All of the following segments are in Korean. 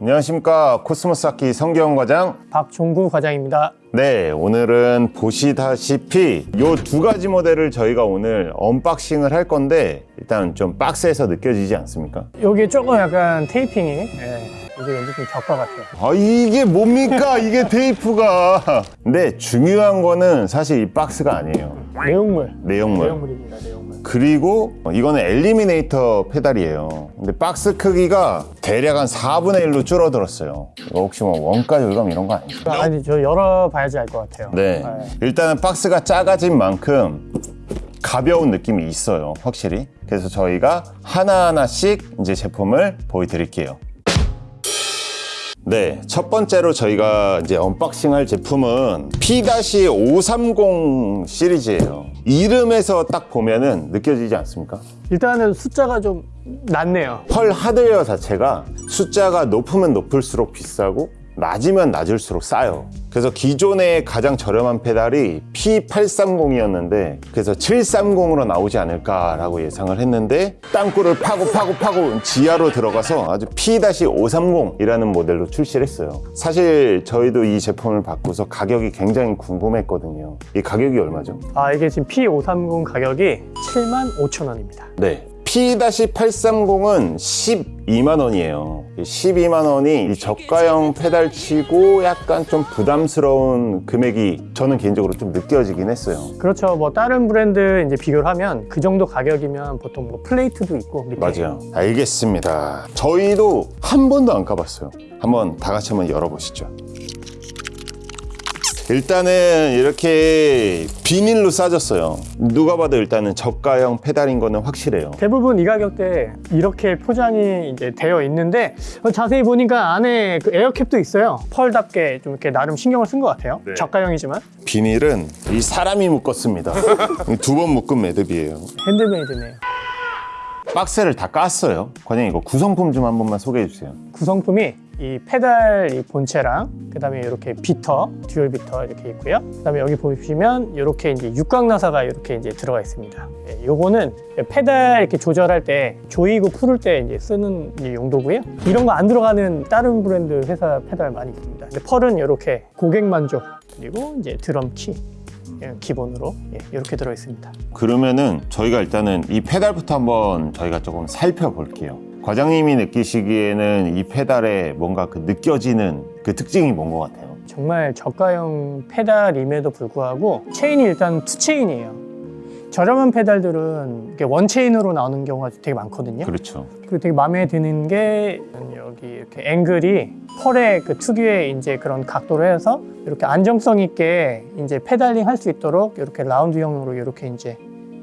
안녕하십니까 코스모스 악기 성경 과장 박종구 과장입니다. 네 오늘은 보시다시피 요 두 가지 모델을 저희가 오늘 unboxing을 할 건데 일단 좀 박스에서 느껴지지 않습니까? 여기 조금 약간 테이핑이 예, 이게 왠지 좀 격과 같아요. 아 이게 뭡니까 이게 테이프가 근데 중요한 거는 사실 이 박스가 아니에요 내용물. 내용물 내용물입니다. 그리고 이거는 엘리미네이터 페달이에요 근데 박스 크기가 대략 한 4분의 1로 줄어들었어요 이거 혹시 뭐 원가 절감 이런 거 아니죠? 아니 저 열어봐야지 알 것 같아요. 네. 일단은 박스가 작아진 만큼 가벼운 느낌이 있어요. 확실히. 그래서 저희가 하나하나씩 이제 제품을 보여드릴게요. 네. 첫 번째로 저희가 이제 unboxing 할 제품은 P-530 시리즈예요. 이름에서 딱 보면은 느껴지지 않습니까? 일단은 숫자가 좀 낮네요. 펄 하드웨어 자체가 숫자가 높으면 높을수록 비싸고 낮으면 낮을수록 싸요. 그래서 기존에 가장 저렴한 페달이 P830이었는데 그래서 730으로 나오지 않을까라고 예상을 했는데 땅굴을 파고 파고 파고 지하로 들어가서 아주 P-530이라는 모델로 출시를 했어요. 사실 저희도 이 제품을 받고서 가격이 굉장히 궁금했거든요. 이 가격이 얼마죠? 아 이게 지금 P530 가격이 7만 5천 원입니다. 네. P-830은 12만 원이에요. 12만 원이 이 저가형 페달 치고 약간 좀 부담스러운 금액이 저는 개인적으로 좀 느껴지긴 했어요. 그렇죠. 뭐 다른 브랜드 이제 비교를 하면 그 정도 가격이면 보통 뭐 플레이트도 있고 밑에 맞아요. 알겠습니다. 저희도 한 번도 안 까봤어요. 한번 다 같이 한번 열어보시죠. 일단은 이렇게 비닐로 싸졌어요. 누가 봐도 일단은 저가형 페달인 거는 확실해요. 대부분 이 가격대 이렇게 포장이 이제 되어 있는데 어, 자세히 보니까 안에 그 에어캡도 있어요. 펄답게 좀 이렇게 나름 신경을 쓴 것 같아요. 네. 저가형이지만 비닐은 이 사람이 묶었습니다. 두 번 묶은 매듭이에요. handmade네요. 박스를 다 깠어요. 과장님 이거 구성품 좀 한 번만 소개해 주세요. 구성품이 이 페달 이 본체랑 그 다음에 이렇게 beater, dual beater 이렇게 있고요. 그 다음에 여기 보시면 이렇게 이제 육각 나사가 이렇게 이제 들어가 있습니다. 예, 요거는 페달 이렇게 조절할 때 조이고 풀을 때 이제 쓰는 이제 용도고요. 이런 거 안 들어가는 다른 브랜드 회사 페달 많이 있습니다. 근데 펄은 이렇게 고객 만족 그리고 이제 드럼 키 예, 기본으로 예, 이렇게 들어 있습니다. 그러면은 저희가 일단은 이 페달부터 한번 저희가 조금 살펴볼게요. 과장님이 느끼시기에는 이 페달에 뭔가 그 느껴지는 그 특징이 뭔 것 같아요? 정말 저가형 페달임에도 불구하고 체인이 일단 two 체인이에요. 저렴한 페달들은 one 체인으로 나오는 경우가 되게 많거든요. 그렇죠. 그리고 되게 마음에 드는 게 여기 이렇게 앵글이 펄의 그 특유의 이제 그런 각도로 해서 이렇게 안정성 있게 이제 pedaling 할 수 있도록 이렇게 라운드형으로 이렇게 이제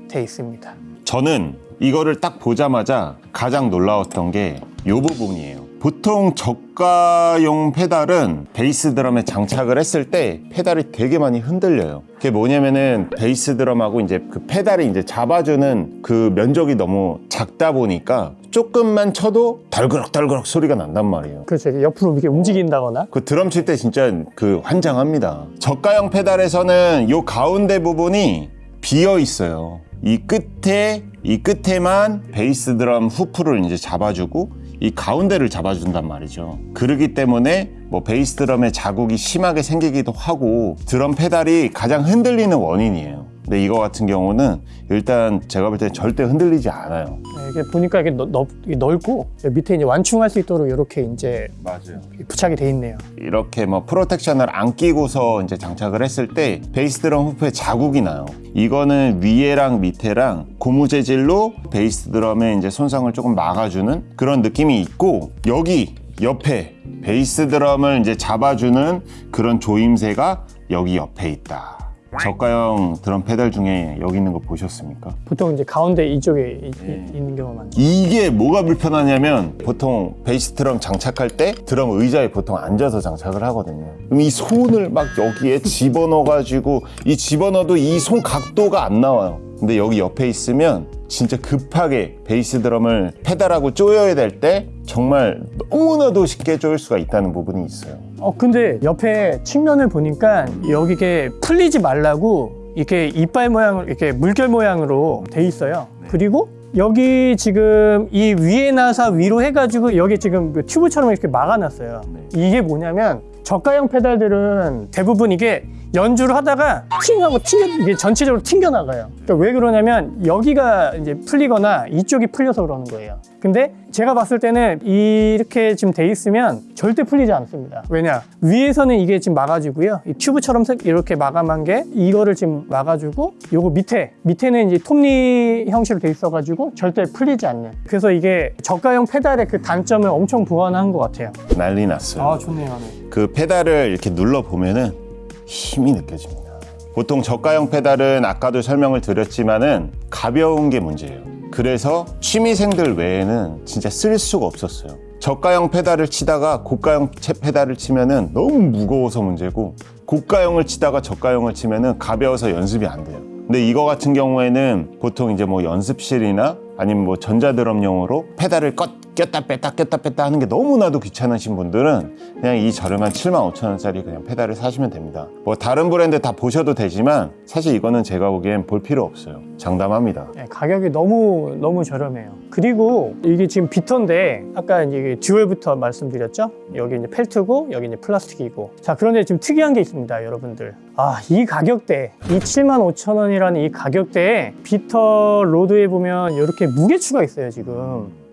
돼 있습니다. 저는 이거를 딱 보자마자 가장 놀라웠던 게 이 부분이에요. 보통 저가용 페달은 베이스 드럼에 장착을 했을 때 페달이 되게 많이 흔들려요. 그게 뭐냐면은 베이스 드럼하고 이제 그 페달이 이제 잡아주는 그 면적이 너무 작다 보니까 조금만 쳐도 덜그럭덜그럭 소리가 난단 말이에요. 그렇죠. 옆으로 이렇게 움직인다거나 그 드럼 칠 때 진짜 그 환장합니다. 저가형 페달에서는 요 가운데 부분이 비어 있어요. 이 끝에 이 끝에만 베이스 드럼 후프를 이제 잡아주고 이 가운데를 잡아준단 말이죠. 그러기 때문에 뭐 베이스 드럼에 자국이 심하게 생기기도 하고 드럼 페달이 가장 흔들리는 원인이에요. 근데 이거 같은 경우는 일단 제가 볼 때 절대 흔들리지 않아요. 네, 이게 보니까 이게 넓, 넓고 밑에 이제 완충할 수 있도록 이렇게 이제 맞아요. 부착이 돼 있네요. 이렇게 뭐 프로텍션을 안 끼고서 이제 장착을 했을 때 베이스 드럼 후프에 자국이 나요. 이거는 위에랑 밑에랑 고무 재질로 베이스 드럼의 이제 손상을 조금 막아주는 그런 느낌이 있고 여기 옆에 베이스 드럼을 이제 잡아주는 그런 조임새가 여기 옆에 있다. 저가형 드럼 페달 중에 여기 있는 거 보셨습니까? 보통 이제 가운데 이쪽에 이- 네. 이- 있는 경우가 많죠. 이게 뭐가 불편하냐면 보통 베이스 드럼 장착할 때 드럼 의자에 보통 앉아서 장착을 하거든요. 그럼 이 손을 막 여기에 집어넣어 가지고 이 집어넣어도 이 손 각도가 안 나와요. 근데 여기 옆에 있으면 진짜 급하게 베이스 드럼을 페달하고 조여야 될 때 정말 너무나도 쉽게 조일 수가 있다는 부분이 있어요. 어 근데 옆에 측면을 보니까 여기 이게 풀리지 말라고 이렇게 이빨 모양으로 이렇게 물결 모양으로 돼 있어요. 그리고 여기 지금 이 위에 나사 위로 해가지고 여기 지금 그 튜브처럼 이렇게 막아놨어요. 이게 뭐냐면 저가형 페달들은 대부분 이게 연주를 하다가 튕하고 튕겨 이게 전체적으로 튕겨 나가요. 그러니까 왜 그러냐면 여기가 이제 풀리거나 이쪽이 풀려서 그러는 거예요. 근데 제가 봤을 때는 이렇게 지금 돼 있으면 절대 풀리지 않습니다. 왜냐 위에서는 이게 지금 막아주고요. 이 튜브처럼 색- 이렇게 마감한 게 이거를 지금 막아주고 요거 밑에 밑에는 이제 톱니 형식으로 돼 있어가지고 절대 풀리지 않는. 그래서 이게 저가형 페달의 그 단점을 엄청 보완한 것 같아요. 난리 났어요. 좋네요. 네. 그 페달을 이렇게 눌러 보면은 힘이 느껴집니다. 보통 저가형 페달은 아까도 설명을 드렸지만은 가벼운 게 문제예요. 그래서 취미생들 외에는 진짜 쓸 수가 없었어요. 저가형 페달을 치다가 고가형 채 페달을 치면은 너무 무거워서 문제고 고가형을 치다가 저가형을 치면은 가벼워서 연습이 안 돼요. 근데 이거 같은 경우에는 보통 이제 뭐 연습실이나 아니면 뭐 전자드럼용으로 페달을 껐, 꼈다 뺐다 꼈다 뺐다 하는 게 너무나도 귀찮으신 분들은 그냥 이 저렴한 7만 5천 원짜리 그냥 페달을 사시면 됩니다. 뭐 다른 브랜드 다 보셔도 되지만 사실 이거는 제가 보기엔 볼 필요 없어요. 장담합니다. 네, 가격이 너무 너무 저렴해요. 그리고 이게 지금 beater인데 아까 이제 dual부터 말씀드렸죠. 여기 이제 펠트고 여기 이제 플라스틱이고. 자 그런데 지금 특이한 게 있습니다, 여러분들. 아 이 가격대, 이 7만 5천 원이라는 이 가격대에 beater rod에 보면 이렇게 무게추가 있어요, 지금.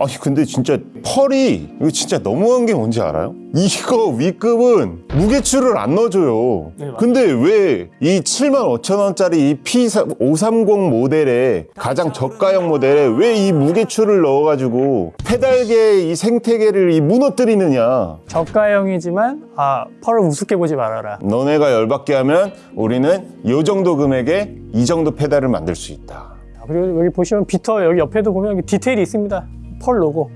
아니 근데 진짜 펄이 이거 진짜 너무한 게 뭔지 알아요? 이거 위급은 무게추를 안 넣어줘요. 네. 근데 왜 이 7만 5천 원짜리 이 P530 모델에 가장 저가형 모델에 왜 이 무게추를 넣어가지고 페달계 이 생태계를 이 무너뜨리느냐? 저가형이지만 아 펄을 우습게 보지 말아라. 너네가 열받게 하면 우리는 이 정도 금액에 이 정도 페달을 만들 수 있다. 아, 그리고 여기 보시면 비터 여기 옆에도 보면 디테일이 있습니다. 펄 로고.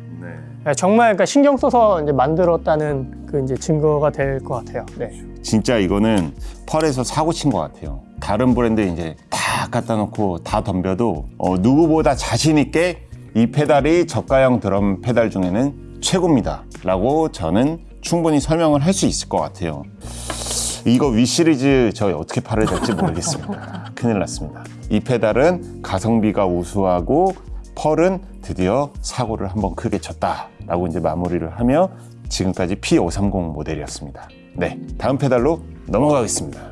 네, 정말 그러니까 신경 써서 이제 만들었다는 그 이제 증거가 될 것 같아요. 네. 진짜 이거는 펄에서 사고 친 것 같아요. 다른 브랜드 이제 다 갖다 놓고 다 덤벼도 어, 누구보다 자신 있게 이 페달이 저가형 드럼 페달 중에는 최고입니다. 라고 저는 충분히 설명을 할 수 있을 것 같아요. 이거 위 시리즈 저 어떻게 팔아야 될지 모르겠습니다. 큰일 났습니다. 이 페달은 가성비가 우수하고 펄은 드디어 사고를 한번 크게 쳤다라고 이제 마무리를 하며 지금까지 P530 모델이었습니다. 네, 다음 페달로 넘어가겠습니다.